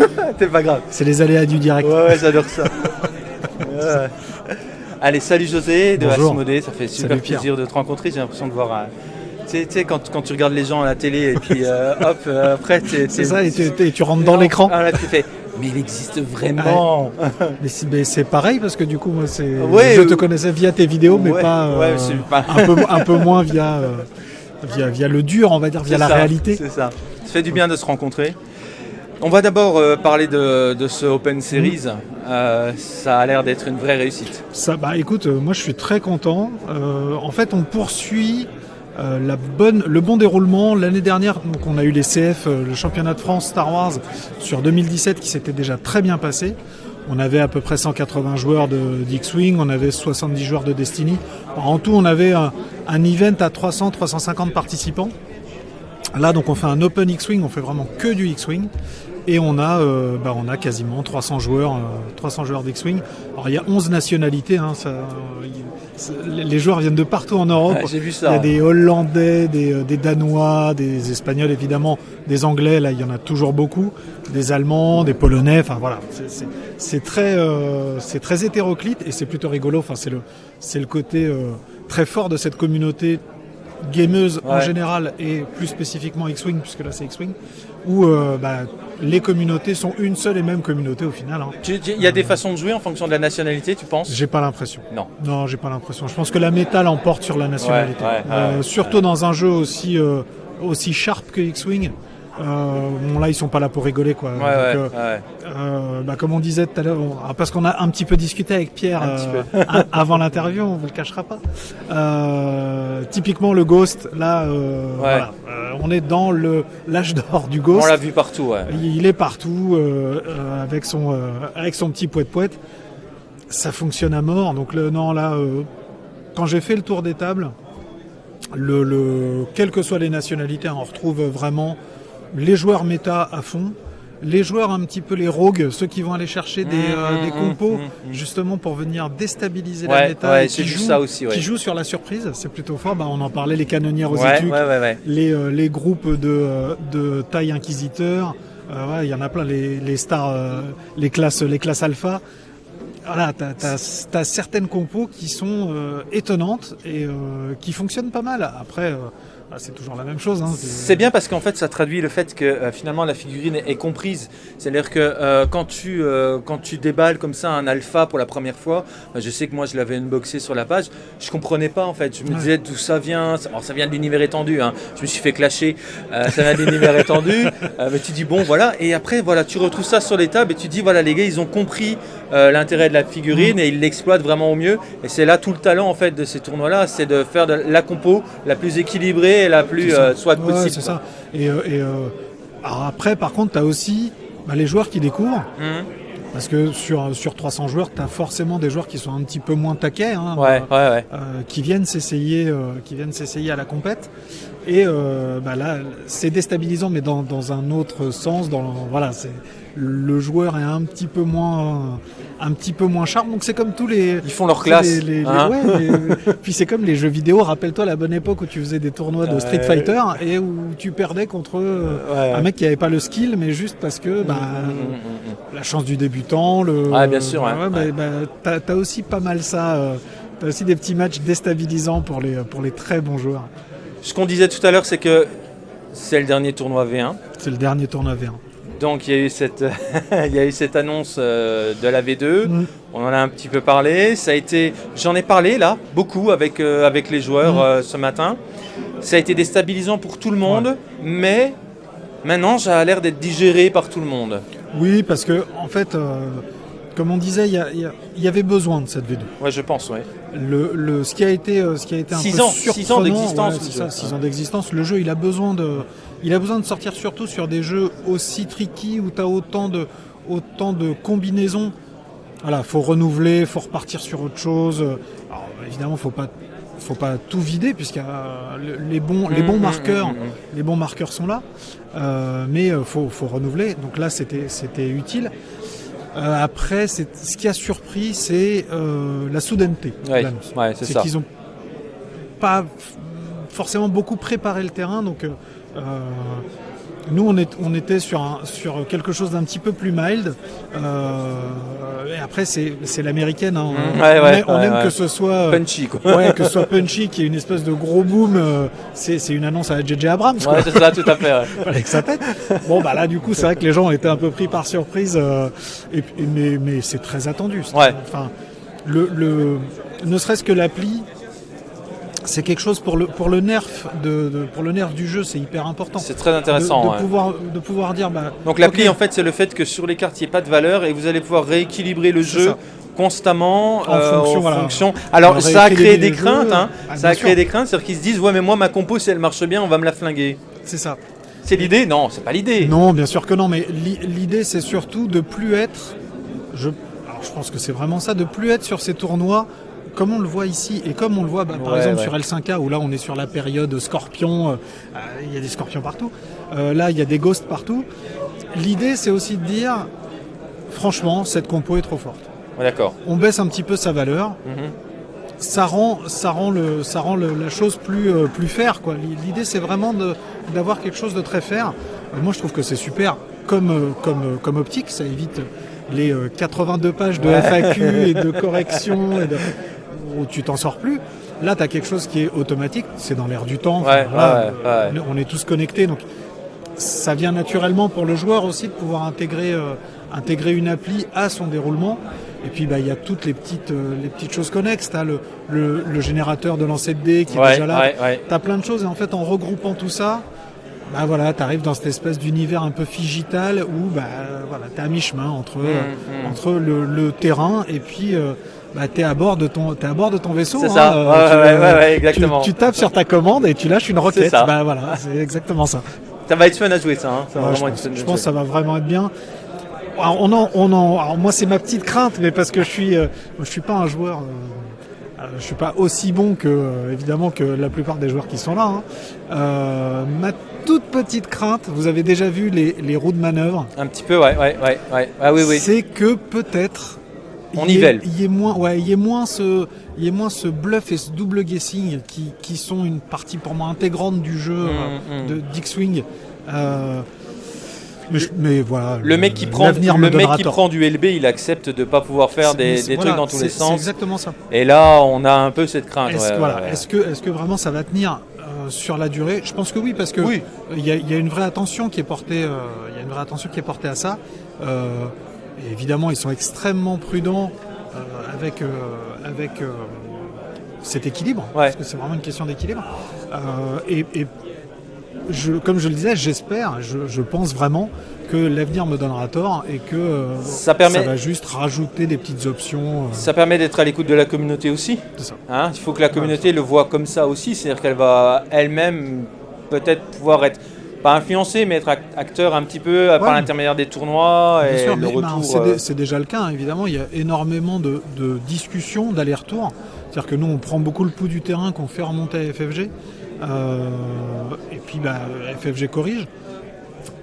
C'est pas grave. C'est les aléas du direct. Ouais, ouais, j'adore ça. Ouais. Allez, salut José de Bonjour. Asmodée, ça fait super Salut, plaisir de te rencontrer. J'ai l'impression de voir. euh, Tu sais, quand, quand tu regardes les gens à la télé et puis euh, hop, euh, après, C'est ça, et tu, et tu rentres dans l'écran. Ah là, tu fais. Mais il existe vraiment. Mais c'est pareil parce que du coup, moi, c'est. Ouais, je euh, te connaissais via tes vidéos, mais pas. euh, pas- un, peu, un peu moins via, euh, via, via le dur, on va dire, via la ça, réalité. C'est ça. Ça fait du bien de se rencontrer. On va d'abord euh, parler de, de ce Open Series. Euh, ça a l'air d'être une vraie réussite. Ça, bah écoute, euh, moi je suis très content. En fait, on poursuit la bonne, le bon déroulement. L'année dernière, donc on a eu les CF, le championnat de France Star Wars sur 2017 qui s'était déjà très bien passé. On avait à peu près 180 joueurs de d'X-Wing, on avait 70 joueurs de Destiny. En tout, on avait un, un event à 300-350 participants. Là, donc, on fait un Open X-Wing, on fait vraiment que du X-Wing. Et on a, euh, bah, on a quasiment 300 joueurs, euh, 300 joueurs d'X-Wing. Alors, il y a 11 nationalités. hein, ça, euh, les joueurs viennent de partout en Europe. J'ai vu Il y ça. a des Hollandais, des, euh, des Danois, des Espagnols évidemment, des Anglais, là il y en a toujours beaucoup, des Allemands, des Polonais, enfin voilà, c'est- très, euh, c'est très hétéroclite et c'est plutôt rigolo, enfin c'est le, c'est le côté euh, très fort de cette communauté gameuse en général et plus spécifiquement X-Wing, puisque là c'est X-Wing, où euh, bah, les communautés sont une seule et même communauté au final. hein. Il y a des façons de jouer en fonction de la nationalité, tu penses? J'ai pas l'impression. Non. Non, j'ai pas l'impression. Je pense que la méta l'emporte sur la nationalité. Ouais, ouais, Euh, ouais, surtout dans un jeu aussi euh, aussi sharp que X-Wing. Euh, bon là ils sont pas là pour rigoler quoi. Ouais, Donc, ouais, euh, euh, bah, comme on disait tout à l'heure, on- ah, parce qu'on a un petit peu discuté avec Pierre avant l'interview, on vous le cachera pas. Typiquement le Ghost, là, voilà, on est dans le l'âge d'or du On Ghost. l'a vu partout, ouais. Il est partout avec son avec son petit poète poète. Ça fonctionne à mort. Donc le non là, euh, quand j'ai fait le tour des tables, le, le quelles que soient les nationalités, on retrouve vraiment les joueurs méta à fond. Les joueurs un petit peu les rogues, ceux qui vont aller chercher des, euh, Mmh, des mmh, compos mmh, mmh. justement pour venir déstabiliser Ouais, la méta ouais, qui jouent, ça aussi, ouais. qui jouent sur la surprise, c'est plutôt fort. Bah, on en parlait les canonnières aux études, les, euh, les groupes de, euh, de taille inquisiteur, euh, il y en a plein, les, les stars, euh, les classes, les classes alpha. Voilà, t'as as, certaines compos qui sont euh, étonnantes et euh, qui fonctionnent pas mal. Après, euh, ah, c'est toujours la même chose. Hein, C'est bien parce qu'en fait ça traduit le fait que euh, finalement la figurine est, est comprise. C'est-à-dire que euh, quand, tu, euh, quand tu déballes comme ça un alpha pour la première fois, bah, je sais que moi je l'avais unboxé sur la page, je comprenais pas en fait. Je me Ouais. disais d'où ça vient? Alors ça vient de l'univers étendu, hein. je me suis fait clasher, ça vient de l'univers étendu. Mais tu dis bon voilà, et après voilà, tu retrouves ça sur les tables et tu dis voilà les gars ils ont compris euh, l'intérêt de la figurine et ils l'exploitent vraiment au mieux. Et c'est là tout le talent en fait de ces tournois-là, c'est de faire de la compo la plus équilibrée et la plus euh, soit Ouais, possible. c'est ça. Et, euh, et, alors après, par contre, tu as aussi bah, les joueurs qui découvrent. Mhm. Parce que sur, sur 300 joueurs, tu as forcément des joueurs qui sont un petit peu moins taquets. hein, Ouais, ouais, ouais. euh, qui viennent s'essayer euh, qui viennent s'essayer à la compète et euh, bah là c'est déstabilisant mais dans, dans un autre sens dans le- voilà c'est le joueur est un petit peu moins un petit peu moins sharp donc c'est comme tous les Ils font leur classe. les- les- les- hein. ouais, les- puis c'est comme les jeux vidéo rappelle-toi la bonne époque où tu faisais des tournois de Street. Fighter et où tu perdais contre Ouais. un mec qui avait pas le skill mais juste parce que bah, Mm, mm, mm, la chance du débutant le Ouais, bien sûr, ouais. bah, Ouais. bah, t'as, t'as aussi pas mal ça euh, t'as aussi des petits matchs déstabilisants pour les pour les très bons joueurs. Ce qu'on disait tout à l'heure, c'est que c'est le dernier tournoi V1. c'est le dernier tournoi V1 Donc il y a eu cette, il y a eu cette annonce euh, de la V2. Mm. On en a un petit peu parlé. Ça a été, j'en ai parlé là beaucoup avec euh, avec les joueurs Mm. euh, ce matin. Ça a été déstabilisant pour tout le monde, mais maintenant ça a l'air d'être digéré par tout le monde. oui parce que en fait comme on disait il y, avait besoin de cette V2 Ouais, je pense, ouais. le, le- ce qui a été euh, ce qui a été un Six peu ans, six ans surprenant, d'existence, ouais, ça, six ans d'existence. Le jeu il a besoin de il a besoin de sortir surtout sur des jeux aussi tricky où tu as autant de autant de combinaisons. Voilà faut renouveler faut repartir sur autre chose. Alors, évidemment faut pas faut pas tout vider puisque euh, le- les bons les bons Mm, mm, marqueurs mm, mm. les bons marqueurs sont là. Euh, mais faut faut renouveler. Donc là c'était c'était utile Euh, après c'est ce qui a surpris c'est euh, la soudaineté de Ouais, l'annonce. Ouais, c'est qu'ils ont pas forcément beaucoup préparé le terrain, donc euh, euh, Nous, on, est, on était sur, un, sur quelque chose d'un petit peu plus mild. Euh, et après, c'est c'est l'américaine. hein. On, Mmh. Ouais, on ouais, aime- on ouais, aime ouais. que ce soit euh, Punchy, quoi. ouais, que ce soit punchy, qu'il y ait une espèce de gros boom. euh, c'est c'est une annonce à JJ Abrams. quoi. Ouais, c'est ça, tout à fait. ouais. fallait que ça pète. Bon, bah là, du coup, c'est vrai que les gens ont été un peu pris par surprise, euh, et, mais, mais c'est très attendu. Enfin, le, le, ne serait-ce que l'appli, c'est quelque chose pour le, pour le nerf de, de- pour le nerf du jeu, c'est hyper important. C'est très intéressant. de ouais. pouvoir, de pouvoir dire, bah, Donc l'appli, ok, en fait, c'est le fait que sur les cartes, il n'y ait pas de valeur et vous allez pouvoir rééquilibrer le jeu ça. constamment En fonction, en voilà. fonction. Alors ça a créé des craintes, jeux. hein. Ah, ça a créé des craintes, c'est-à-dire qu'ils se disent ouais mais moi ma compo si elle marche bien, on va me la flinguer. c'est ça. C'est l'idée? Non, c'est pas l'idée. Non, bien sûr que non, mais l'i- l'idée c'est surtout de plus être, je, alors je pense que c'est vraiment ça, de plus être sur ces tournois comme on le voit ici et comme on le voit bah, par Ouais, exemple ouais. sur L5K où là on est sur la période scorpion, euh, euh, il y a des scorpions partout, Euh, là il y a des ghosts partout. L'idée c'est aussi de dire, franchement cette compo est trop forte. Ouais, D'accord. On baisse un petit peu sa valeur, Mhm. ça rend, ça rend, le, ça rend le- la chose plus, euh, plus fair. L'idée, c'est vraiment d'avoir quelque chose de très fair. Moi, je trouve que c'est super comme, comme, comme optique. Ça évite les euh, 82 pages de FAQ et de correction et de- où tu t'en sors plus. Là, tu as quelque chose qui est automatique. C'est dans l'air du temps. Ouais, Voilà, ouais, euh, ouais. On est tous connectés. Donc, ça vient naturellement pour le joueur aussi de pouvoir intégrer, euh, intégrer une appli à son déroulement. Et puis bah, il y a toutes les petites, euh, les petites choses connexes. Tu as le, le, le générateur de lancer de dés qui est déjà là. Tu as plein de choses et en fait en regroupant tout ça, bah, voilà, tu arrives dans cette espèce d'univers un peu figital où bah, voilà, tu es à mi-chemin entre, euh, Mhm, mhm. entre le, le terrain et puis euh, bah, tu es, à bord de ton- t'es à bord de ton vaisseau. C'est hein, ça. euh, Ouais, tu, ouais, ouais, tu- exactement. Tu, tapes sur ta commande et tu lâches une roquette. ça. Bah, voilà, c'est exactement ça. Ça va être fun à jouer ça. hein. Ça va je pense, je pense que ça va vraiment être bien. Alors, on en, on en, alors moi c'est ma petite crainte, mais parce que je suis, euh, je suis pas un joueur, euh, euh, je suis pas aussi bon que évidemment que la plupart des joueurs qui sont là. hein. Ma toute petite crainte, vous avez déjà vu les, les roues de manœuvre, Un petit peu, ouais, ouais, ouais, ouais. Ah oui, oui. c'est que peut-être On y nivelle. Il y ait moins, ouais, il y ait moins ce, il ait moins ce bluff et ce double guessing qui, qui sont une partie pour moi intégrante du jeu euh, mm. de d'X-Wing. Euh, mais, je- mais voilà. Le mec qui prend, le me mec qui tort. prend du LB, il accepte de pas pouvoir faire des, C'est- des voilà, trucs dans tous les sens. C'est exactement ça. Et là, on a un peu cette crainte. Est-ce ouais, que, voilà, ouais, ouais. est-ce que, est-ce que vraiment ça va tenir euh, sur la durée? Je pense que oui, parce que Oui. il y, a, il y a une vraie attention qui est portée, euh, il y a une vraie attention qui est portée à ça. Euh, et évidemment, ils sont extrêmement prudents euh, avec, euh, avec euh, cet équilibre, Ouais. parce que c'est vraiment une question d'équilibre. Et, et je, comme je le disais, j'espère, je, je pense vraiment que l'avenir me donnera tort et que Ça permet- va juste rajouter des petites options. Ça permet d'être à l'écoute de la communauté aussi. ça. Hein, il faut que la communauté le voit comme ça aussi, c'est-à-dire qu'elle va elle-même peut-être pouvoir être pas influencée, mais être ac- acteur un petit peu euh, par l'intermédiaire des tournois et sûr, le ben, c'est euh, c'est déjà le cas, hein, évidemment. Il y a énormément de, de discussions, d'allers-retours. C'est-à-dire que nous, on prend beaucoup le pouls du terrain qu'on fait remonter à FFG. Euh, et puis, bah, FFG corrige.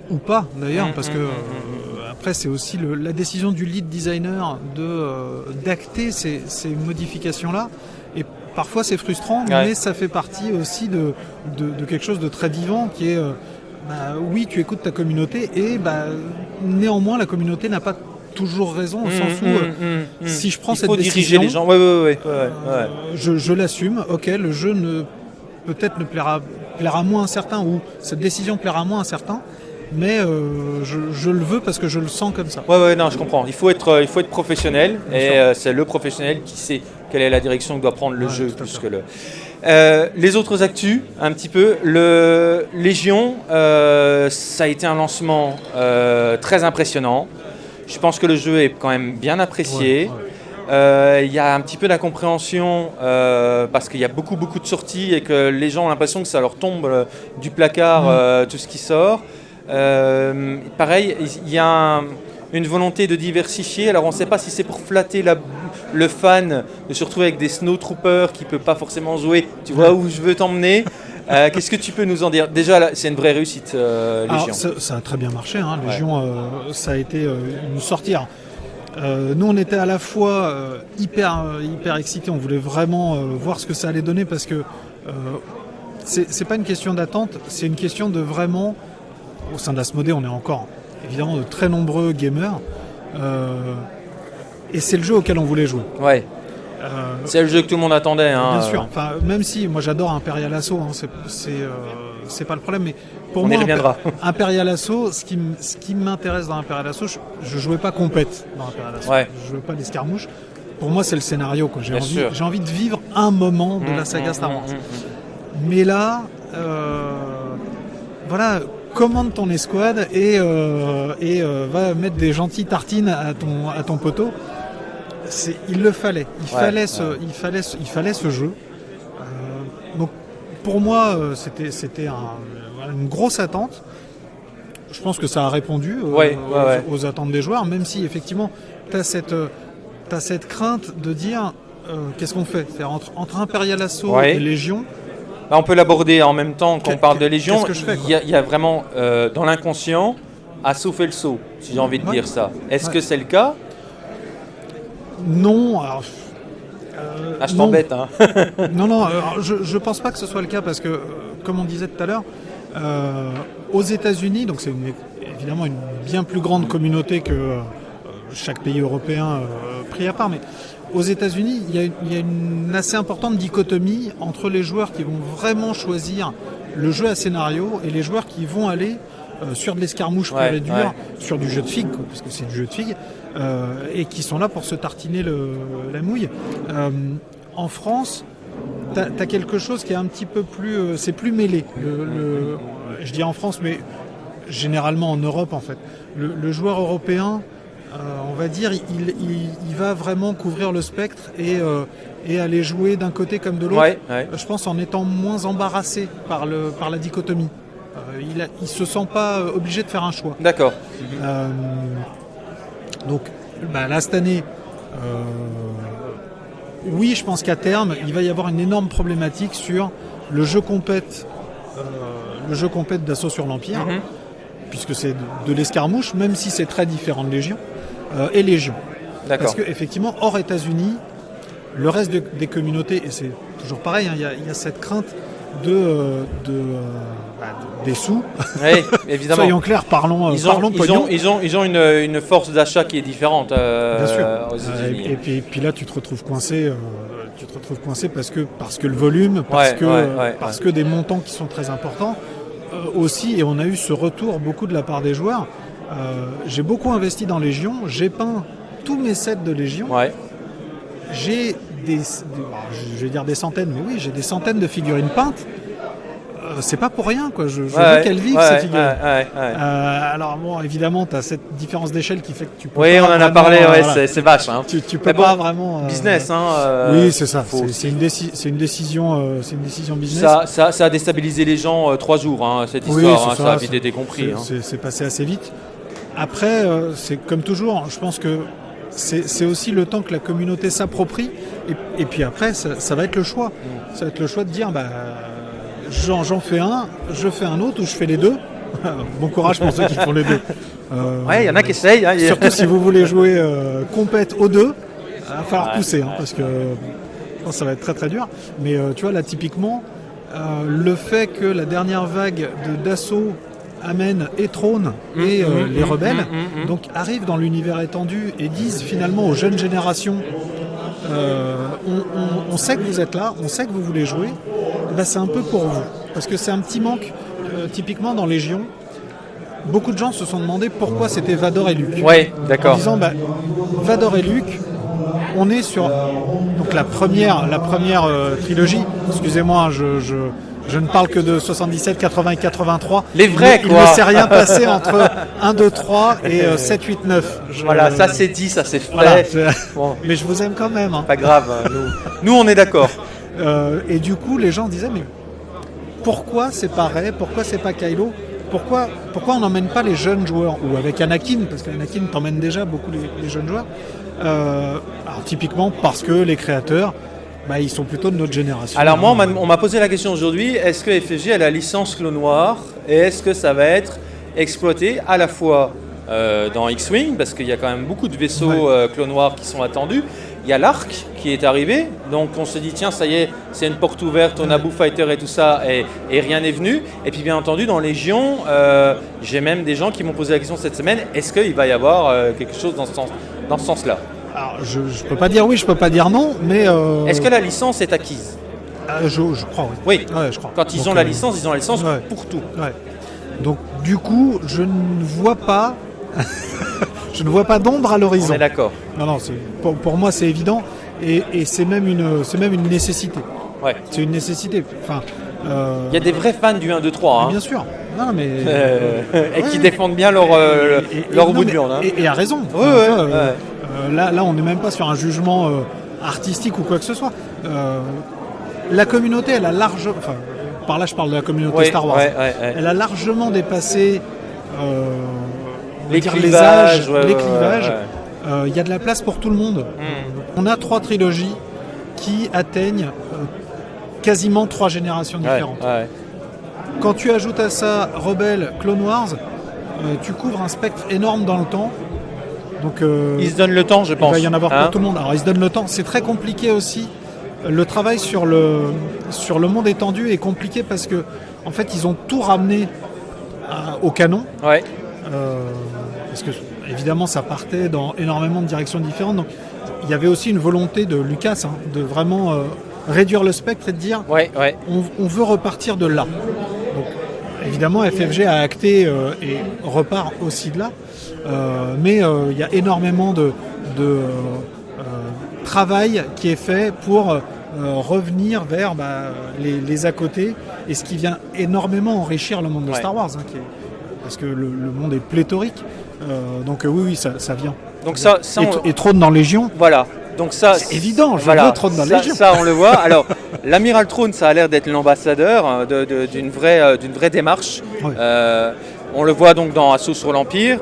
Ou pas, d'ailleurs, Mm, parce mm, que mm, euh, après, c'est aussi le- la décision du lead designer de euh, d'acter ces, ces modifications-là. Et parfois, c'est frustrant, Ouais. mais ça fait partie aussi de, de, de quelque chose de très vivant qui est. bah, oui, tu écoutes ta communauté et bah, néanmoins la communauté n'a pas toujours raison au hum, sens où hum, euh, si je prends il cette faut diriger décision, les gens. Ouais, ouais, ouais, ouais, ouais, ouais. euh, je, je l'assume. Ok, le jeu ne peut-être ne plaira plaira moins à certains ou cette décision plaira moins à certains, mais euh, je, je le veux parce que je le sens comme ça. Ouais, ouais, non, je comprends. Il faut être, euh, il faut être professionnel Bien et euh, c'est le professionnel qui sait quelle est la direction que doit prendre le Ouais, jeu plus que le. Euh, les autres actus, un petit peu. Le Légion, euh, ça a été un lancement euh, très impressionnant. Je pense que le jeu est quand même bien apprécié. Ouais, ouais. Il y a un petit peu d'incompréhension parce qu'il y a beaucoup beaucoup de sorties et que les gens ont l'impression que ça leur tombe du placard Mm. tout ce qui sort. Pareil, il y a un- une volonté de diversifier. Alors on ne sait pas si c'est pour flatter la- le fan de se retrouver avec des snowtroopers qui ne peut pas forcément jouer. Tu vois où je veux t'emmener Euh, Qu'est-ce que tu peux nous en dire? Déjà, c'est une vraie réussite, euh, Légion. ça, ça a très bien marché. Hein. Ouais. Légion, euh, ça a été une sortie. Nous, on était à la fois hyper, hyper excités. On voulait vraiment voir ce que ça allait donner parce que c'est c'est pas une question d'attente, c'est une question de vraiment au sein d'Asmodée, on est encore évidemment de très nombreux gamers. euh, et c'est le jeu auquel on voulait jouer. Ouais. Euh, C'est le jeu que tout le monde attendait. Hein. Bien sûr. Enfin, même si moi j'adore Imperial Assault, hein, c'est c'est euh, pas le problème. Mais pour On y moi, reviendra. Imperial Assault, ce qui, ce qui m'intéresse dans Imperial Assault, je, je jouais pas compète dans Imperial Assault. Ouais. Je jouais pas l'escarmouche. Pour moi, c'est le scénario. quoi. J'ai envie, j'ai envie de vivre un moment de Mmh, la saga mmh, Star Wars. mmh, mmh. Mais là, voilà, commande ton escouade et, euh, et euh, va mettre des gentilles tartines à ton, à ton poteau. Il le fallait. Il, Ouais, fallait ce, ouais. il, fallait ce, il fallait ce jeu. Euh, donc, pour moi, c'était, un- une grosse attente. Je pense que ça a répondu Ouais, aux, attentes des joueurs, même si effectivement, tu as cette, crainte de dire qu'est-ce qu'on fait? Entre, entre Imperial Assault et Légion, Bah, on peut l'aborder en même temps qu'on parle de Légion. il, y a, il y a vraiment euh, dans l'inconscient assaut fait le saut, si j'ai envie de Ouais. dire ça. Est-ce Ouais. que c'est le cas? Non, alors, euh, Ah, je non. t'embête. Hein. Non, non, alors, je ne pense pas que ce soit le cas parce que, euh, comme on disait tout à l'heure, euh, aux États-Unis, donc c'est évidemment une bien plus grande communauté que euh, chaque pays européen euh, pris à part, mais aux États-Unis, il y, a une- il y a une assez importante dichotomie entre les joueurs qui vont vraiment choisir le jeu à scénario et les joueurs qui vont aller euh, sur de l'escarmouche Ouais, et dur, ouais. sur du jeu de figue, parce que c'est du jeu de figue, euh, et qui sont là pour se tartiner le- la mouille. Euh, en France, tu as, quelque chose qui est un petit peu plus. euh, c'est plus mêlé. Le, le- je dis en France, mais généralement en Europe en fait. Le, le joueur européen, on va dire, il, il- il va vraiment couvrir le spectre et, euh, et aller jouer d'un côté comme de l'autre. Ouais, ouais. Je pense en étant moins embarrassé par, le, par la dichotomie. Euh, il, il se sent pas euh, obligé de faire un choix. D'accord. Euh, donc bah, là cette année, euh, oui, je pense qu'à terme, il va y avoir une énorme problématique sur le jeu compète, euh, le jeu compète d'assaut sur l'Empire, Mhm. puisque c'est de, de l'escarmouche, même si c'est très différent de Légion, euh, et Légion. D'accord. Parce que effectivement, hors États-Unis, le reste de- des communautés, et c'est toujours pareil, hein, il y, a- il y a cette crainte de, euh, de, euh, bah, de- des sous. Oui, évidemment. Soyons clairs, parlons, Ils ont, parlons ils, pognon. ont, ils, ont, ils ont une, une force d'achat qui est différente euh, Bien sûr. aux États-Unis. et, et puis, et puis là, tu te retrouves coincé. tu te retrouves coincé parce que parce que le volume, parce Ouais, que ouais, ouais, parce que des montants qui sont très importants aussi. Et on a eu ce retour beaucoup de la part des joueurs. Euh, j'ai beaucoup investi dans Légion. J'ai peint tous mes sets de Légion. Ouais. J'ai des, des- alors, je vais dire des centaines, mais oui, j'ai des centaines de figurines peintes. Euh, c'est pas pour rien, quoi. Je, je Ouais, veux qu'elles vivent ouais, ces figurines. Euh, alors bon, évidemment, tu as cette différence d'échelle qui fait que tu peux Oui, pas on en a parlé, voilà. c'est- vache. Hein. Tu, tu peux bon, pas vraiment. Business, hein. oui, c'est ça. C'est une, déci- c'est une décision, c'est une décision business. Ça, ça, ça a déstabilisé les gens trois jours, hein, cette Oui, histoire. c'est hein, ça, ça, a vite été compris. Hein. C'est passé assez vite. Après, euh, c'est comme toujours. Je pense que c'est aussi le temps que la communauté s'approprie. Et, et puis après, ça, ça va être le choix. Ça va être le choix de dire, bah, j'en fais un, je fais un autre ou je fais les deux. bon courage pour ceux qui font les deux. Euh, Ouais, il y en a qui essayent. hein, Surtout si vous voulez jouer euh, compète aux deux, il va falloir Ouais, pousser, hein, ouais. parce que que ça va être très très dur. Mais euh, tu vois, là, typiquement, euh, le fait que la dernière vague de d'assaut amène et trône et euh, mhm, les mhm, rebelles, donc arrivent dans l'univers étendu et disent finalement aux jeunes générations euh, on, on- on sait que vous êtes là, on sait que vous voulez jouer, eh ben, c'est un peu pour vous. Parce que c'est un petit manque, euh, typiquement dans Légion. Beaucoup de gens se sont demandé pourquoi c'était Vador et Luke. Ouais, En d'accord. disant, bah, Vador et Luke, on est sur donc la première, la première euh, trilogie. Excusez-moi, je, je, je ne parle que de 77, 80 et 83. Les vrais, il, quoi. Il ne s'est rien passé entre 1, 2, 3 et euh, 7, 8, 9. Je- Voilà, ça c'est dit, ça c'est. Voilà, c'est- Bon, mais je vous aime quand même. hein. pas grave. hein, Nous, nous on est d'accord. Euh, et du coup, les gens disaient, mais pourquoi c'est pas Rey Pourquoi c'est pas Kylo? Pourquoi, pourquoi on n'emmène pas les jeunes joueurs? Ou avec Anakin, parce qu'Anakin t'emmène déjà beaucoup les, les jeunes joueurs. Euh, alors typiquement parce que les créateurs, bah, ils sont plutôt de notre génération. Alors moi, on m'a- posé la question aujourd'hui, est-ce que FFG a la licence Clone Noir et est-ce que ça va être exploité à la fois euh, dans X-Wing, parce qu'il y a quand même beaucoup de vaisseaux Ouais. euh, Clone Noir qui sont attendus, Il y a l'arc qui est arrivé, donc on se dit tiens ça y est, c'est une porte ouverte, on a Boo Fighter et tout ça, et, et rien n'est venu. Et puis bien entendu dans Légion, euh, j'ai même des gens qui m'ont posé la question cette semaine, est-ce qu'il va y avoir euh, quelque chose dans ce, sens, dans ce sens-là? Alors, je, je peux pas dire oui, je peux pas dire non, mais. euh, Est-ce que la licence est acquise euh, je, je crois, oui. Oui. Ouais, je crois. Quand ils Donc, ont la euh, licence, ils ont la licence ouais. pour tout. Ouais. Donc, du coup, je ne vois pas. je ne vois pas d'ombre à On l'horizon. est d'accord. Non, non, pour, pour moi, c'est évident. Et, et c'est même, une- c'est même une nécessité. Ouais. C'est une nécessité. Enfin, euh, Il y a des vrais fans du 1, 2, 3, hein, Bien sûr. Non, mais. euh, et qui défendent bien leur, euh, Et- et- leur bout de viande. hein. Et, à raison. Ouais, ouais, là, là, on n'est même pas sur un jugement euh, artistique ou quoi que ce soit. Euh, la communauté, elle a large. Enfin, par là, je parle de la communauté Star Wars. ouais, ouais, ouais. Elle a largement dépassé. euh, Les dire clivages, âges, les clivages. Il y a de la place pour tout le monde. Hmm. On a trois trilogies qui atteignent quasiment trois générations différentes. Quand tu ajoutes à ça Rebelle, Clone Wars, euh, tu couvres un spectre énorme dans le temps. Donc euh, Ils se donnent le temps, je il pense. va y en avoir hein. pour tout le monde. Alors ils se donnent le temps. C'est très compliqué aussi. Le travail sur le, sur le monde étendu est compliqué parce que en fait ils ont tout ramené à- au canon. Ouais. Euh, parce que évidemment ça partait dans énormément de directions différentes. Donc il y avait aussi une volonté de Lucas hein, de vraiment euh, réduire le spectre et de dire Ouais, ouais. on, on veut repartir de là. Donc, évidemment, FFG a acté euh, et repart aussi de là. Euh, mais euh, il y a énormément de, de, euh, travail qui est fait pour revenir vers bah, les, les à côté et ce qui vient énormément enrichir le monde de Ouais. Star Wars. hein, qui est- parce que le, le monde est pléthorique. Donc oui, oui, ça, ça vient. Donc ça, ça et, on- et Throne dans Légion, Voilà. Donc ça, C'est évident, je voilà. Throne dans ça, Légion. ça, on le voit. Alors, l'amiral Throne, ça a l'air d'être l'ambassadeur hein, d'une vraie, d'une vraie démarche. Euh, on le voit donc dans Assaut sur l'Empire.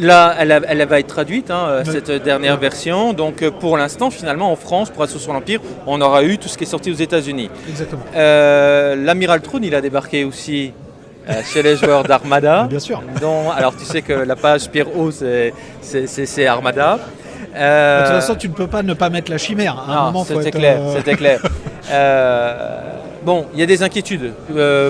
Là, elle, a- elle va être traduite, hein, euh, cette dernière version. Donc, euh, pour l'instant, finalement, en France, pour Assaut sur l'Empire, on aura eu tout ce qui est sorti aux États-Unis. exactement. Euh, L'amiral Throne, il a débarqué aussi euh, chez les joueurs d'Armada. Bien sûr. dont- alors, tu sais que la page Pierre O, c'est- Armada. Euh, De toute façon, tu ne peux pas ne pas mettre la chimère. À non, c'était clair, c'était clair. Bon, il y a des inquiétudes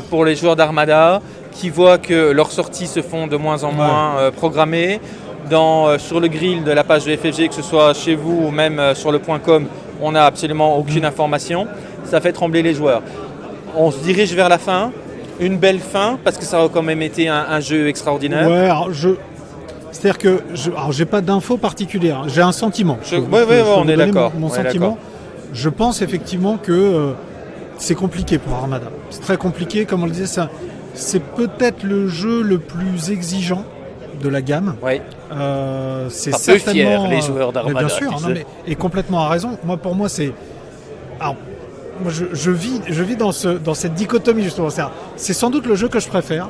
pour les joueurs d'Armada qui voient que leurs sorties se font de moins en moins euh, programmées. Dans, euh, sur le grill de la page de FFG, que ce soit chez vous ou même euh, sur le point .com, on n'a absolument aucune information. Ça fait trembler les joueurs. On se dirige vers la fin, une belle fin, parce que ça a quand même été un, un jeu extraordinaire. Ouais, alors je. C'est-à-dire que je, j'ai pas d'infos particulières. J'ai un sentiment. Je- ouais, ouais, ouais, on est d'accord, Mon, sentiment. Je pense effectivement que euh, c'est compliqué pour Armada. C'est très compliqué, comme on le disait. ça- C'est peut-être le jeu le plus exigeant de la gamme. Ouais. Euh, c'est certainement fier, les euh, joueurs d'Armada, Bien sûr, non, mais- et complètement à raison. Moi, pour moi, c'est. Alors, moi, je, je vis, je vis dans, ce, dans cette dichotomie justement. C'est sans doute le jeu que je préfère,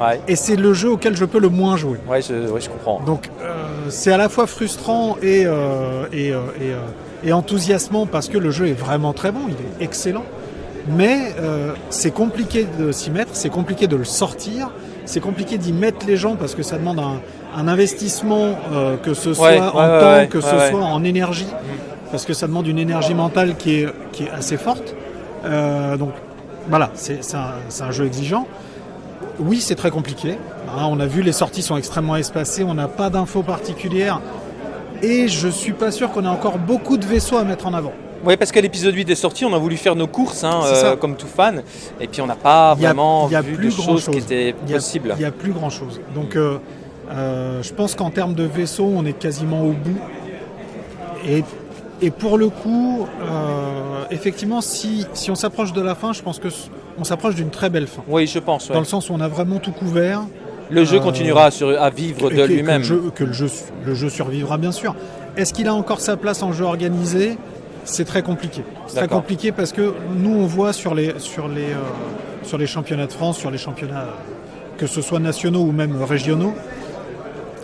Ouais, et c'est le jeu auquel je peux le moins jouer. ouais, je, ouais, je comprends. Donc euh, c'est à la fois frustrant et, euh, et, et, et enthousiasmant parce que le jeu est vraiment très bon, il est excellent. Mais euh, c'est compliqué de s'y mettre, c'est compliqué de le sortir, c'est compliqué d'y mettre les gens parce que ça demande un, un investissement, euh, que ce soit Ouais, en ouais, temps, ouais, que ce soit en énergie, parce que ça demande une énergie mentale qui est, qui est assez forte. Euh, donc voilà, c'est un, un jeu exigeant. Oui, c'est très compliqué. Hein, on a vu, les sorties sont extrêmement espacées, on n'a pas d'infos particulières. Et je suis pas sûr qu'on ait encore beaucoup de vaisseaux à mettre en avant. Oui, parce que l'épisode 8 est sorti, on a voulu faire nos courses, hein, euh, comme tout fan, et puis on n'a pas Il y a- vraiment y a vu plus de choses chose. qui étaient possibles. Il n'y a plus grand chose. Donc euh, euh, je pense qu'en termes de vaisseaux, on est quasiment au bout. Et, et pour le coup, effectivement, si, si on s'approche de la fin, je pense que on s'approche d'une très belle fin. Oui, je pense. ouais. Dans le sens où on a vraiment tout couvert. Le jeu continuera à, sur- à vivre de que- que lui-même. le jeu- Que, le, jeu, le jeu survivra bien sûr. Est-ce qu'il a encore sa place en jeu organisé? C'est très compliqué. C'est très compliqué parce que nous on voit sur les, sur les, euh, sur les championnats de France, sur les championnats euh, que ce soit nationaux ou même régionaux,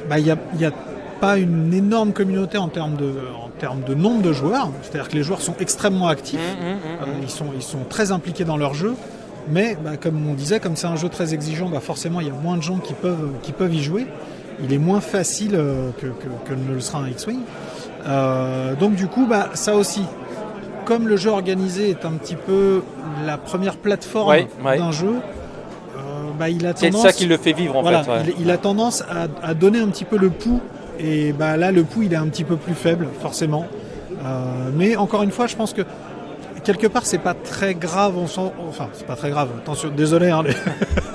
bah, il n'y a, il y a pas une énorme communauté en termes de, en termes de nombre de joueurs. C'est-à-dire que les joueurs sont extrêmement actifs. Hum, hum, hum, Euh, ils, sont, ils sont très impliqués dans leur jeu, mais bah, comme on disait, comme c'est un jeu très exigeant, bah, forcément il y a moins de gens qui peuvent, qui peuvent y jouer. Il est moins facile euh, que, que- que ne le sera un X-Wing. Euh, donc du coup, bah, ça aussi, comme le jeu organisé est un petit peu la première plateforme Ouais, ouais. d'un jeu, euh, bah, il a C'est tendance, ça qui le fait vivre en voilà, fait. ouais. il, il a tendance à, à donner un petit peu le pouls. Et bah, là, le pouls, il est un petit peu plus faible, forcément. Euh, mais encore une fois, je pense que quelque part, c'est pas très grave. On sent, enfin, c'est pas très grave. Attention, désolé, hein, les,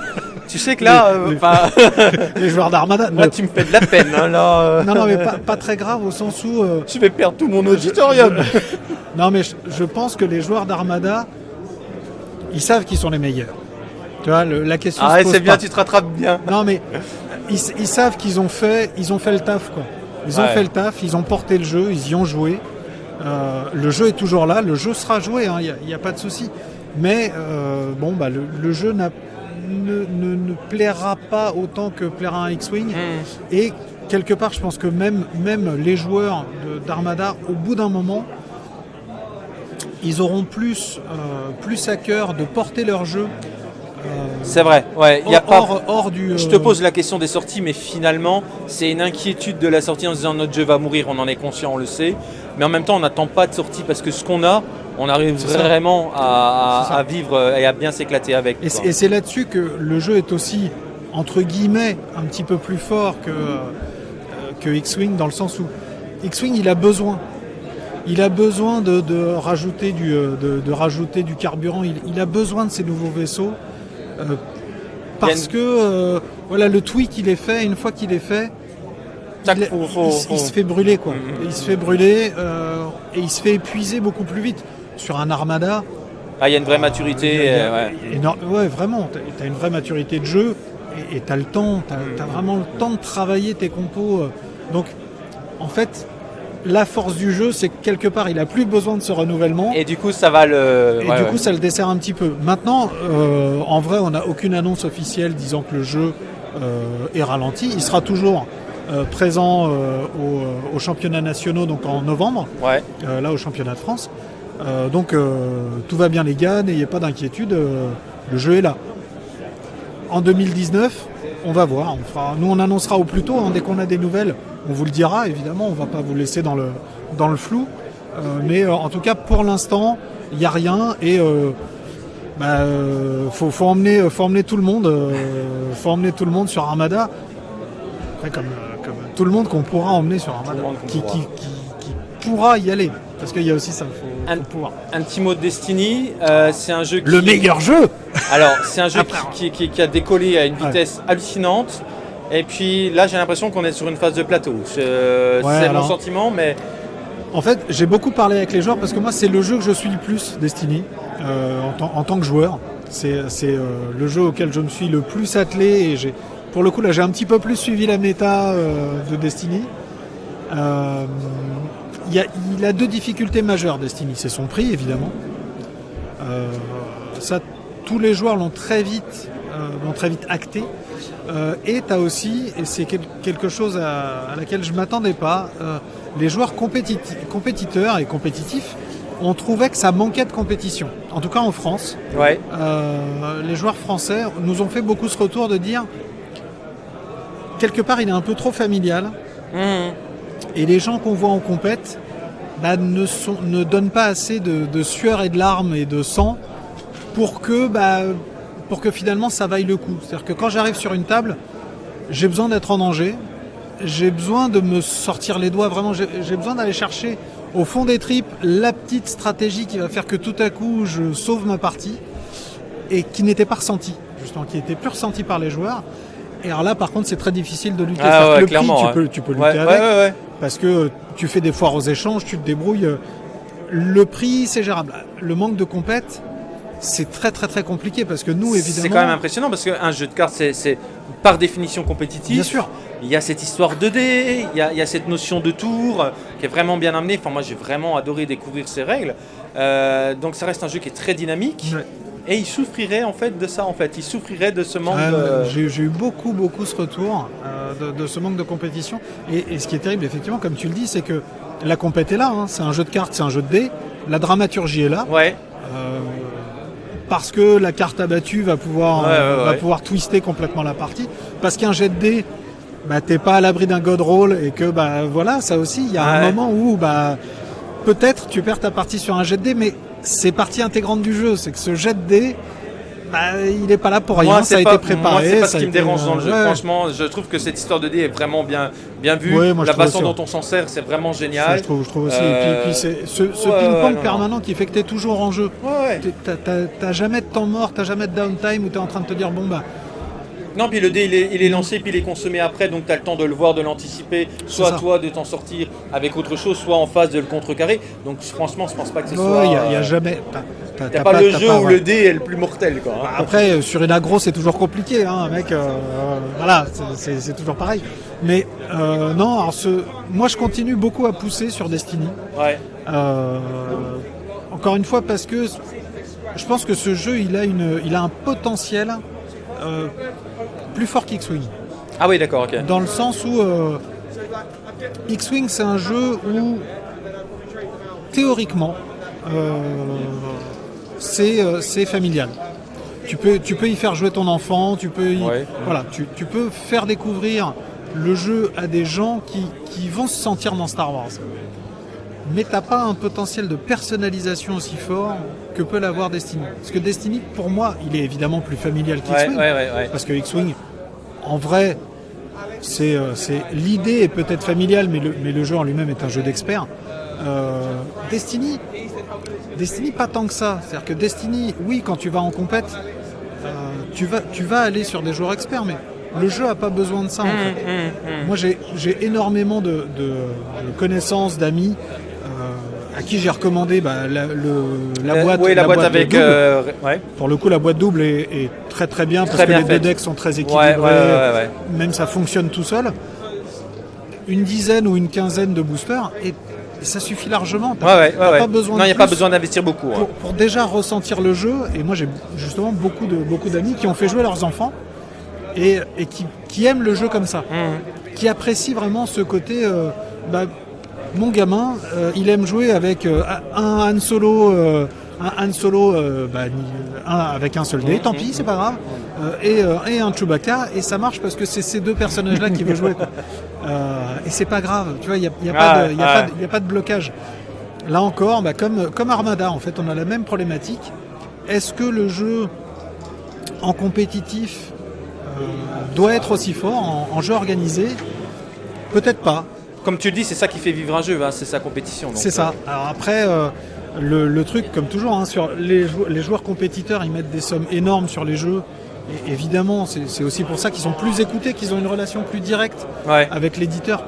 Tu sais que là, Les- euh, les- joueurs d'Armada. moi tu me fais de la peine. hein, là, euh, Non, non, mais pas, pas très grave au sens où. euh, Je vais perdre tout mon auditorium. Non, mais je, je pense que les joueurs d'Armada, ils savent qu'ils sont les meilleurs. Tu vois, le- la question Ah, c'est bien, tu te rattrapes bien. Non, mais ils, ils savent qu'ils ont fait, ils ont fait le taf, quoi. Ils ont Ouais. fait le taf, ils ont porté le jeu, ils y ont joué. Le jeu est toujours là, le jeu sera joué, il n'y a, pas de souci. Mais bon, bah, le, le jeu n'a- ne, ne- ne plaira pas autant que plaira un X-Wing. Hmm. Et quelque part, je pense que même, même les joueurs d'Armada, au bout d'un moment, ils auront plus, euh, plus à cœur de porter leur jeu euh, C'est vrai, ouais. Il y a hors, pas... hors- hors du. Je te pose la question des sorties, mais finalement, c'est une inquiétude de la sortie en se disant notre jeu va mourir, on en est conscient, on le sait. Mais en même temps, on n'attend pas de sortie parce que ce qu'on a, on arrive vraiment à, vivre et à bien s'éclater avec. Et c'est- là-dessus que le jeu est aussi, entre guillemets, un petit peu plus fort que, euh, que X-Wing, dans le sens où X-Wing, il a besoin. Il a besoin de, de rajouter, du, euh, de, de rajouter du carburant, il, il a besoin de ces nouveaux vaisseaux. euh, parce une- que euh, voilà, le tweak, il est fait, une fois qu'il est fait, il, se fait brûler quoi. Mhm. Il se fait brûler euh, et il se fait épuiser beaucoup plus vite. Sur un armada, Ah, il y a une vraie maturité. a- euh, ouais. énorme- ouais, vraiment, tu as une vraie maturité de jeu et tu as le temps, tu as, vraiment le temps de travailler tes compos. euh. Donc, en fait, la force du jeu, c'est que quelque part, il a plus besoin de ce renouvellement. Et du coup, ça va le. Et ouais, du ouais. coup, ça le dessert un petit peu. Maintenant, euh, en vrai, on n'a aucune annonce officielle disant que le jeu euh, est ralenti. Il sera toujours euh, présent euh, au- aux championnats nationaux, donc en novembre, Ouais. là au championnat de France. Euh, donc euh, tout va bien les gars, n'ayez pas d'inquiétude, euh, le jeu est là. En 2019, on va voir. On fera, nous, on annoncera au plus tôt. hein, dès qu'on a des nouvelles, on vous le dira. Évidemment, on va pas vous laisser dans le, dans le flou. Mais en tout cas, pour l'instant, il n'y a rien. Et bah, faut, faut, emmener, faut emmener tout le monde. faut emmener tout le monde sur Armada. Après, comme, comme tout le monde qu'on pourra emmener sur Armada. Qui, pourra. qui, qui- qui pourra y aller. Parce qu'il y a aussi ça, faut, Un- faut pouvoir. Un petit mot de Destiny. euh, c'est un jeu qui. Le meilleur jeu Alors, c'est un jeu qui, qui- qui a décollé à une Ouais. vitesse hallucinante. Et puis là, j'ai l'impression qu'on est sur une phase de plateau. Ouais, c'est alors- mon sentiment, mais En fait, j'ai beaucoup parlé avec les joueurs parce que moi, c'est le jeu que je suis le plus, Destiny, euh, en, tant- en tant que joueur. C'est euh, le jeu auquel je me suis le plus attelé et j'ai, pour le coup, là, j'ai un petit peu plus suivi la méta euh, de Destiny. Euh, Il a, il a deux difficultés majeures, Destiny. C'est son prix, évidemment. Euh, ça, tous les joueurs l'ont très vite, euh, l'ont très vite acté. Euh, et tu as aussi, et c'est quel- quelque chose à, à laquelle je m'attendais pas, les joueurs compétiteurs et compétitifs ont trouvé que ça manquait de compétition. En tout cas en France, ouais. euh, les joueurs français nous ont fait beaucoup ce retour de dire quelque part il est un peu trop familial Mhm. Et les gens qu'on voit en compète bah, ne, sont, ne donnent pas assez de, de sueur et de larmes et de sang pour que, bah, pour que finalement ça vaille le coup. C'est-à-dire que quand j'arrive sur une table, j'ai besoin d'être en danger, j'ai besoin de me sortir les doigts, vraiment, j'ai besoin d'aller chercher au fond des tripes la petite stratégie qui va faire que tout à coup je sauve ma partie et qui n'était pas ressentie, justement, qui était plus ressentie par les joueurs. Et alors là, par contre, c'est très difficile de lutter. Ah ouais, le prix, tu, peux, tu peux lutter Ouais, avec. Parce que tu fais des foires aux échanges, tu te débrouilles. Le prix, c'est gérable. Le manque de compète, c'est très très très compliqué parce que nous, évidemment. C'est quand même impressionnant parce qu'un jeu de cartes, c'est- par définition compétitif. Bien sûr. Il y a cette histoire 2D, il y a, il y a cette notion de tour euh, qui est vraiment bien amenée. Enfin, moi, j'ai vraiment adoré découvrir ces règles. Euh, donc, ça reste un jeu qui est très dynamique. Ouais. Et il souffrirait en fait de ça. En fait, il souffrirait de ce manque. Euh, de- J'ai j'ai eu beaucoup, beaucoup ce retour euh, de, de ce manque de compétition. Et, et ce qui est terrible, effectivement, comme tu le dis, c'est que la compète est là. hein. C'est un jeu de cartes, c'est un jeu de dés. La dramaturgie est là. Ouais. euh, parce que la carte abattue va pouvoir, Ouais, euh, ouais, va pouvoir twister complètement la partie. Parce qu'un jet de dés bah, t'es pas à l'abri d'un god roll et que bah voilà, ça aussi, il y a un moment où bah peut-être tu perds ta partie sur un jet de dés, mais c'est partie intégrante du jeu. C'est que ce jet de dés, bah, il est pas là pour rien. Moi, ça a été préparé. c'est pas ce qui me dérange dans le jeu. ouais. Franchement, je trouve que cette histoire de dés est vraiment bien, bien vue. Ouais, moi, je la façon dont on s'en sert, c'est vraiment génial. je trouve, je trouve aussi. Euh, Et puis, puis c'est ce, ce ouais, ping-pong non, permanent qui fait que t'es toujours en jeu. T'as, jamais de temps mort, t'as jamais de downtime où t'es en train de te dire bon bah Non, puis le dé il est, il est lancé, puis il est consommé après, donc tu as le temps de le voir, de l'anticiper, soit toi de t'en sortir avec autre chose, soit en phase de le contrecarrer. Donc franchement, je pense pas que ce il soit. n'y a, euh, jamais. t'as- t'as- y a pas, le jeu pas- où ouais. le dé est le plus mortel, quoi. hein. Après, euh, sur une aggro, c'est toujours compliqué, hein, mec. euh, voilà, c'est- toujours pareil. Mais euh, non, alors ce, moi je continue beaucoup à pousser sur Destiny. Ouais. Euh, encore une fois, parce que je pense que ce jeu, il a, une, il a un potentiel euh, plus fort qu'X-Wing. Ah oui, d'accord, ok. Dans le sens où euh, X-Wing, c'est un jeu où, théoriquement, euh, c'est c'est familial. Tu peux, tu peux y faire jouer ton enfant, tu peux, y- Ouais. voilà, tu, tu peux faire découvrir le jeu à des gens qui, qui vont se sentir dans Star Wars. Mais t'as pas un potentiel de personnalisation aussi fort que peut l'avoir Destiny. Parce que Destiny, pour moi, il est évidemment plus familial qu'X-Wing. ouais, ouais, ouais. Parce que X-Wing, en vrai, c'est euh, c'est- l'idée est peut-être familiale, mais le, mais le jeu en lui-même est un jeu d'expert. Euh, Destiny, Destiny pas tant que ça. C'est-à-dire que Destiny, oui, quand tu vas en compète, euh, tu vas tu vas aller sur des joueurs experts, mais le jeu a pas besoin de ça. En fait. Hum, hum, hum. Moi, j'ai j'ai énormément de, de- de connaissances, d'amis. À qui j'ai recommandé bah, la, le- la Euh, boîte, oui, la, boîte, avec. double. euh, ouais. Pour le coup, la boîte double est, est très très bien parce Très que les deux decks sont très équilibrés. ouais, ouais, ouais. Même ça fonctionne tout seul. Une dizaine ou une quinzaine de boosters et ça suffit largement. T'as t'as pas besoin non, il n'y a pas besoin d'investir beaucoup. hein. pour, pour déjà ressentir le jeu. Et moi, j'ai justement beaucoup de beaucoup d'amis qui ont fait jouer leurs enfants et, et qui, qui aiment le jeu comme ça, Hum. qui apprécient vraiment ce côté. euh, bah, mon gamin, euh, il aime jouer avec euh, un Han Solo, euh, un Han Solo bah, un- avec un seul dé, tant pis, c'est pas grave, et, et un Chewbacca, et ça marche parce que c'est ces deux personnages-là qui veut jouer. quoi. Et c'est pas grave, tu vois, il n'y a, y a pas de- il y a ah. pas de- il y a pas de blocage. Là encore, bah, comme, comme Armada, en fait, on a la même problématique. Est-ce que le jeu en compétitif doit être aussi fort en, en jeu organisé? Peut-être pas. Comme tu le dis, c'est ça qui fait vivre un jeu, hein, c'est sa compétition. C'est ça. Alors après, euh, le, le truc, comme toujours, hein, sur les, jou- les joueurs compétiteurs, ils mettent des sommes énormes sur les jeux. Et évidemment, c'est aussi pour ça qu'ils sont plus écoutés, qu'ils ont une relation plus directe euh, Ouais. avec l'éditeur.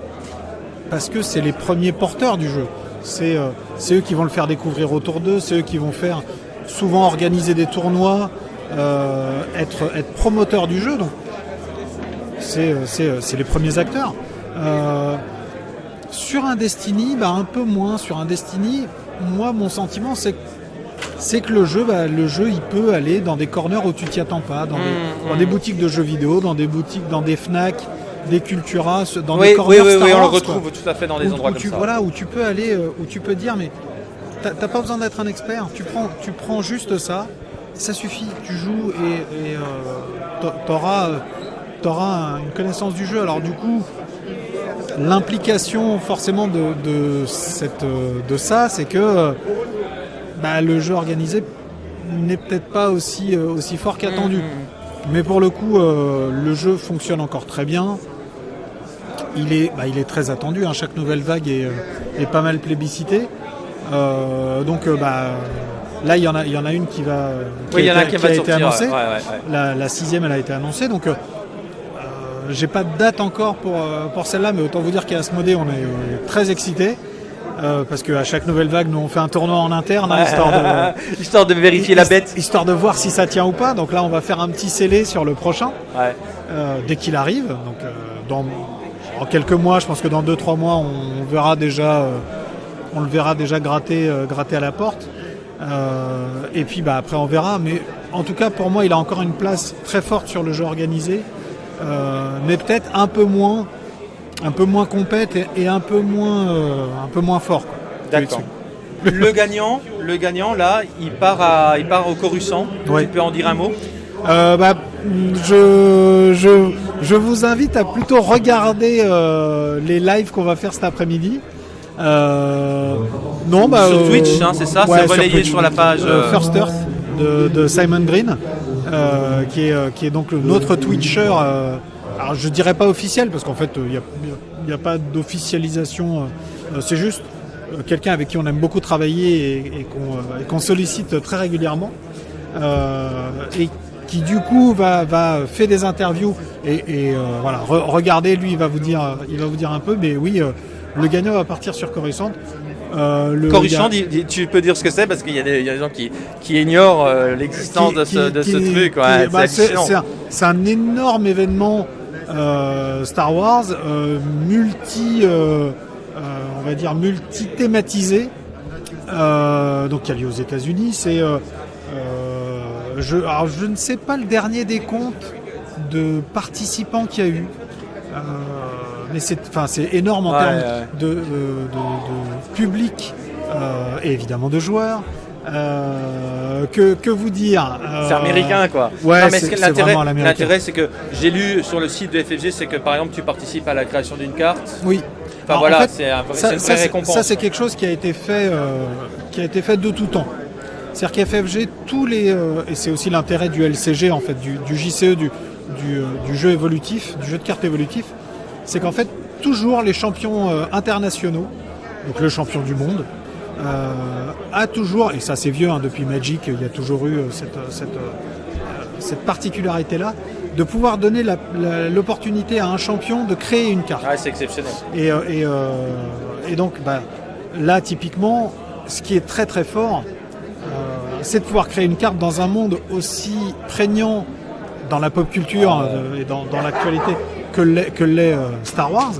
Parce que c'est les premiers porteurs du jeu. C'est euh, c'est eux qui vont le faire découvrir autour d'eux, c'est eux qui vont faire souvent organiser des tournois, euh, être, être promoteurs du jeu. Donc, c'est euh, euh, les premiers acteurs. Euh, sur un Destiny, bah, un peu moins. Sur un Destiny, moi, mon sentiment, c'est que c'est que le jeu, bah, le jeu, il peut aller dans des corners où tu t'y attends pas, dans, des, dans mmh. des boutiques de jeux vidéo, dans des boutiques, dans des Fnac, des Cultura, dans Oui, des corners oui, Star oui, on le quoi. retrouve tout à fait dans des Où- endroits où comme tu, ça. Voilà, où tu peux aller, euh, où tu peux dire, mais t'as pas besoin d'être un expert. Tu prends, tu prends juste ça, ça suffit. Tu joues et euh, t'a- t'auras, euh, t'auras un- une connaissance du jeu. Alors du coup, l'implication forcément de, de cette, euh, de ça, c'est que bah, le jeu organisé n'est peut-être pas aussi, euh, aussi fort qu'attendu. Mmh. Mais pour le coup, euh, le jeu fonctionne encore très bien. Il est, bah, il est très attendu. hein. Chaque nouvelle vague est, est pas mal plébiscitée. Euh, donc, bah, là, il y en a, il y en a une qui va, qui Oui, il y en a qui va a sortir. été annoncée. ouais, ouais, ouais. La, la sixième, elle a été annoncée. Donc, j'ai pas de date encore pour, euh, pour celle-là, mais autant vous dire qu'à Asmodée, on est très excités. Euh, parce qu'à chaque nouvelle vague, nous on fait un tournoi en interne, hein, histoire de, Histoire de vérifier la bête. histoire de voir si ça tient ou pas. Donc là, on va faire un petit scellé sur le prochain Ouais. euh, dès qu'il arrive. Donc euh, dans en quelques mois, je pense que dans 2-3 mois, on verra déjà, on le verra déjà gratter, gratter à la porte. Et puis bah, après, on verra. Mais en tout cas, pour moi, il a encore une place très forte sur le jeu organisé, mais peut-être un peu moins, un peu moins compète et, et un peu moins, euh, un peu moins fort. D'accord. le gagnant, le gagnant là, il part à, il part au Coruscant. Ouais. Tu peux en dire un mot? Euh, bah, je, je, je vous invite à plutôt regarder euh, les lives qu'on va faire cet après-midi. Euh, non, bah, Sur euh, Twitch, hein, c'est ça, ouais, c'est relayé sur la page, Euh, euh, First Earth de, de Simon Green, euh, qui, est, euh, qui est donc notre Twitcher. euh, alors je dirais pas officiel parce qu'en fait il n'y a, a pas d'officialisation. euh, euh, c'est juste euh, quelqu'un avec qui on aime beaucoup travailler et, qu'on euh, sollicite très régulièrement. Euh, et qui du coup va, fait des interviews et, euh, voilà re- regardez lui il va vous dire il va vous dire un peu mais oui euh, le gagnant va partir sur Coruscant. Euh, le- a- tu peux dire ce que c'est parce qu'il y, a des il y a des gens qui, qui ignorent euh, l'existence de ce, qui- de ce qui- truc. Ouais, bah, c'est un, énorme événement euh, Star Wars, euh, multi, on va dire multi thématisé. Donc qui a lieu aux États-Unis. C'est, je, alors je ne sais pas le dernier des comptes de participants qu'il y a eu. Mais c'est, enfin, c'est énorme en Ouais, termes ouais. de, euh, de- de public euh, et évidemment de joueurs. Euh, que, que vous dire C'est Euh, américain quoi. ouais, c'est- c'est l'intérêt, c'est que j'ai lu sur le site de FFG, c'est que par exemple tu participes à la création d'une carte. Oui. Enfin Alors, voilà, en fait, c'est un c'est une vraie c'est- récompense. ça, c'est quelque chose qui a été fait, euh, qui a été fait de tout temps. C'est-à-dire qu'FFG, tous les, et c'est aussi l'intérêt du LCG en fait, du, du JCE, du, du, du jeu évolutif, du jeu de cartes évolutif, c'est qu'en fait toujours les champions internationaux, donc le champion du monde, euh, a toujours, et ça c'est vieux hein, depuis Magic, il y a toujours eu euh, cette, cette, euh, cette particularité-là, de pouvoir donner l'opportunité à un champion de créer une carte. Ouais, c'est exceptionnel. Et, et, euh, et donc bah, là, typiquement, ce qui est très très fort, euh, c'est de pouvoir créer une carte dans un monde aussi prégnant dans la pop culture euh, et dans, dans l'actualité que l'est Star Wars.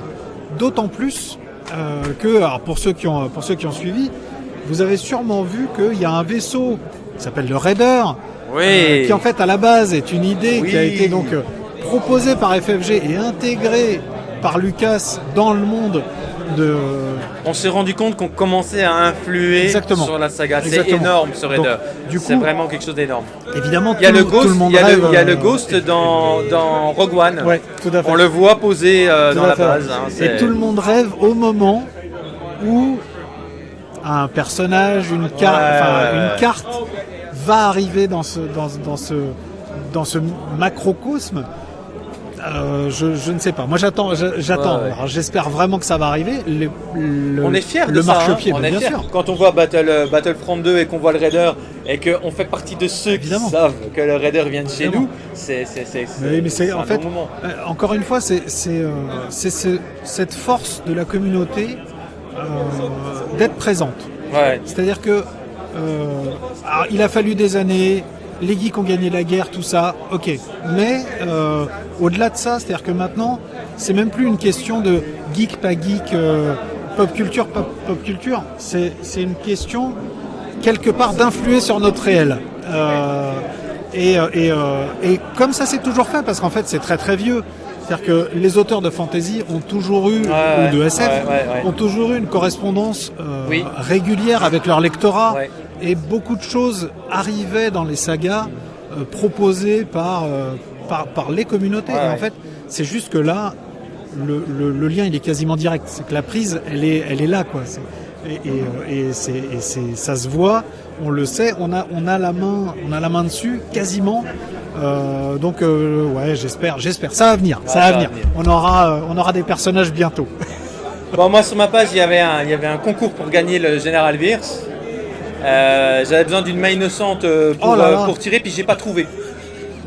D'autant plus euh, que, alors pour ceux qui ont pour ceux qui ont suivi, vous avez sûrement vu qu'il y a un vaisseau qui s'appelle le Raider, Oui. euh, qui en fait à la base est une idée qui a été donc euh, proposée par FFG et intégrée par Lucas dans le monde de. On s'est rendu compte qu'on commençait à influer Exactement. sur la saga. C'est énorme ce Raider. C'est vraiment quelque chose d'énorme. Évidemment, Il y a le tout Ghost, le monde il y a, rêve. le, il y a le euh, Ghost dans, dans Rogue One. Ouais, tout à fait. On le voit poser euh, dans la base. hein, et tout le monde rêve au moment où un personnage, une, car- ouais. carte va arriver dans ce, dans, dans ce, dans ce macrocosme. Euh, je, je ne sais pas. Moi, j'attends. J'attends. Ouais, ouais. Alors, J'espère vraiment que ça va arriver. Le, le- On est fiers de le ça. hein. marchepied, on mais est bien fiers. sûr. Quand on voit Battle, euh, Battlefront 2 et qu'on voit le Raider et qu'on fait partie de ceux Évidemment. qui savent que le Raider vient de chez nous, c'est Mais mais c'est en un fait, bon moment. euh, encore une fois, c'est c'est, c'est ce- cette force de la communauté d'être présente. Ouais. C'est-à-dire que alors, il a fallu des années, les geeks ont gagné la guerre, tout ça, ok. Mais euh, au-delà de ça, c'est-à-dire que maintenant, c'est même plus une question de geek, pas geek, euh, pop culture, pas pop culture. C'est c'est une question quelque part d'influer sur notre réel. Euh, et, euh, et, euh, et comme ça s'est toujours fait, parce qu'en fait c'est très très vieux. C'est-à-dire que les auteurs de fantasy ont toujours eu, Ouais, ou de SF, ouais, ouais, ouais. ont toujours eu une correspondance euh, Oui. régulière avec leur lectorat. Et beaucoup de choses arrivaient dans les sagas euh, proposées par, euh, par, par les communautés. Ouais, et en fait, c'est juste que là, le, le- le lien il est quasiment direct. C'est que la prise, elle est, elle est là, quoi. Et, et, euh, et c'est, et c'est- ça se voit, on le sait, on a, on a la main, on a la main dessus, quasiment. Euh, donc euh, ouais, j'espère, j'espère. Ça va venir, ça, va venir. On aura, euh, on aura des personnages bientôt. Bon, moi sur ma page, il y avait un, il y avait un concours pour gagner le Général Wirth. Euh, J'avais besoin d'une main innocente euh, pour, Oh là euh, là. pour tirer, puis j'ai pas trouvé.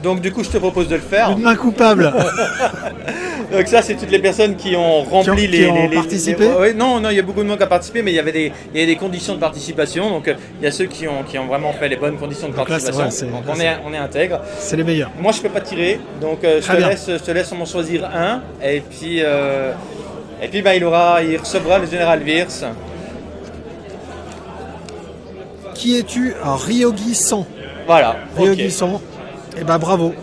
Donc du coup, je te propose de le faire. Une main coupable. Donc ça, c'est toutes les personnes qui ont rempli Qui ont- les, qui ont les- les- participé les- ouais, non, non, il y a beaucoup de monde qui a participé, mais il y avait des, il y avait des conditions de participation. Donc il y a ceux qui ont, qui ont vraiment fait les bonnes conditions de Donc là, participation. ouais, c'est- donc là, on est, on est intègre. C'est les meilleurs. Moi, je peux pas tirer, donc je, te laisse, je te laisse en choisir un, et puis, euh, et puis bah, il aura, il recevra le général Wirth. Qui es-tu Ryogi 100. Voilà. Ryogi 100. Eh ben bravo.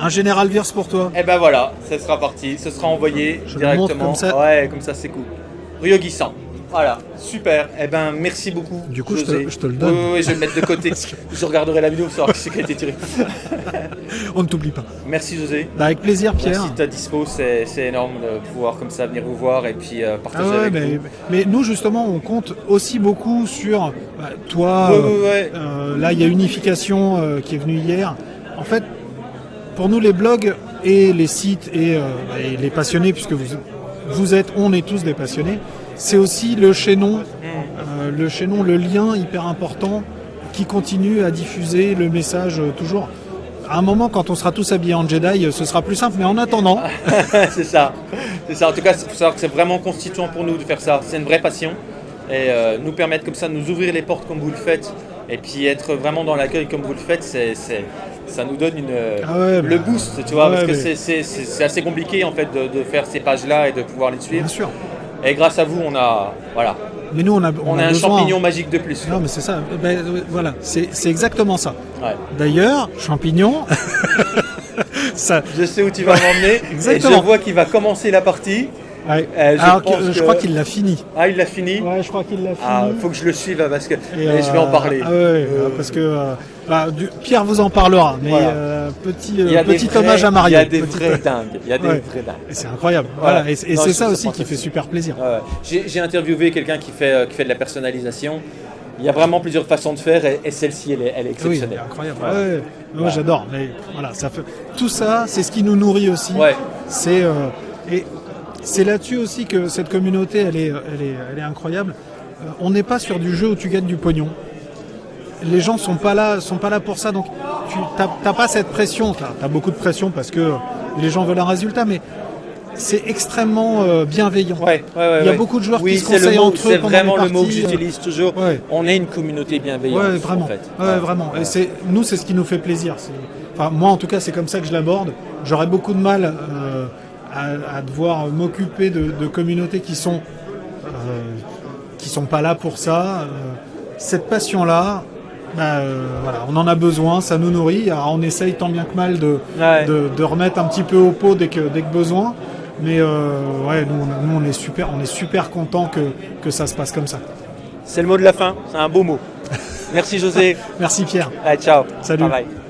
Un général Virse pour toi. Et ben voilà, ce sera parti, ce sera envoyé Je directement. comme ça. Ouais, comme ça c'est cool. Ryogi 100. Voilà, super. Eh ben, merci beaucoup. Du coup, je te- José. je te le donne. Oui, oui, oui, je vais le mettre de côté. je regarderai la vidéo pour savoir qui c'est qui a été tiré. On ne t'oublie pas. Merci José. Bah, avec plaisir, Pierre. Merci de ta dispo, c'est énorme de pouvoir comme ça venir vous voir et puis euh, Ah partager ouais, avec mais, vous. mais nous justement on compte aussi beaucoup sur bah, toi. Ouais, euh, ouais, ouais. euh, là il y a Unification euh, qui est venue hier. En fait, pour nous les blogs et les sites et, euh, et les passionnés, puisque vous, vous êtes, on est tous des passionnés, c'est aussi le chaînon, euh, le chaînon, le lien hyper important qui continue à diffuser le message euh, toujours. À un moment, quand on sera tous habillés en Jedi, euh, ce sera plus simple. Mais en attendant, c'est ça. C'est ça. En tout cas, il faut savoir que c'est vraiment constituant pour nous de faire ça. C'est une vraie passion. Et euh, nous permettre comme ça de nous ouvrir les portes comme vous le faites. Et puis être vraiment dans l'accueil comme vous le faites, c'est, ça nous donne une, Ah ouais, le bah, boost, tu vois, ouais, parce que c'est assez compliqué en fait de, de faire ces pages-là et de pouvoir les suivre. bien sûr. Et grâce à vous, on a, voilà, Mais nous, on a, on, on a, a un besoin- champignon magique de plus. Non, mais c'est ça. Ben, euh, voilà, c'est exactement ça. Ouais. D'ailleurs, champignon, ça. Je sais où tu vas m'emmener. et Exactement. je vois qu'il va commencer la partie. Ouais. Euh, je Alors que, pense euh, je que- crois qu'il l'a fini. Ah, il l'a fini. Ouais, je crois qu'il l'a fini. Ah, faut que je le suive hein, parce que Et, et je vais en euh, parler. ah ouais, euh, parce que euh, bah, du- Pierre vous en parlera. Mais Voilà. euh, petit, euh, petit vrais- hommage à Mario. Il y a des Petit- vrais dingues. Il y a des Ouais. vrais dingues. C'est incroyable. Voilà. Voilà. Et, c'est ça aussi qui fait super plaisir. J'ai interviewé quelqu'un qui fait, euh, qui fait de la personnalisation. Il y a vraiment plusieurs façons de faire et, et celle-ci, elle est, elle est Oui, exceptionnelle. incroyable. Ouais, Moi Ouais. j'adore. Mais voilà, ça fait tout ça, c'est ce qui nous nourrit aussi. Ouais. C'est euh, et c'est là-dessus aussi que cette communauté, elle est, elle est, elle est incroyable. Euh, on n'est pas sur du jeu où tu gagnes du pognon. Les gens sont pas là, sont pas là pour ça. Donc tu n'as pas cette pression. Tu as, beaucoup de pression parce que les gens veulent un résultat, mais c'est extrêmement euh, bienveillant. Ouais, ouais, ouais, Il y a beaucoup de joueurs oui, qui se conseillent mot- entre eux C'est vraiment les le mot que euh, j'utilise toujours. On est une communauté bienveillante. Vraiment. En fait. Ouais, vraiment. Et c'est nous, c'est ce qui nous fait plaisir. Enfin, moi, en tout cas, c'est comme ça que je l'aborde. J'aurais beaucoup de mal euh, à, à devoir m'occuper de, de communautés qui sont euh, qui sont pas là pour ça. Euh, cette passion-là, bah, euh, voilà, on en a besoin, ça nous nourrit. Alors, on essaye tant bien que mal de, Ouais. de, de remettre un petit peu au pot dès que dès que besoin. Mais euh, ouais, nous, on, nous, on est super, on est super content que, que ça se passe comme ça. C'est le mot de la fin. C'est un beau mot. Merci José. Merci Pierre. Allez, ciao. Salut. Bye bye.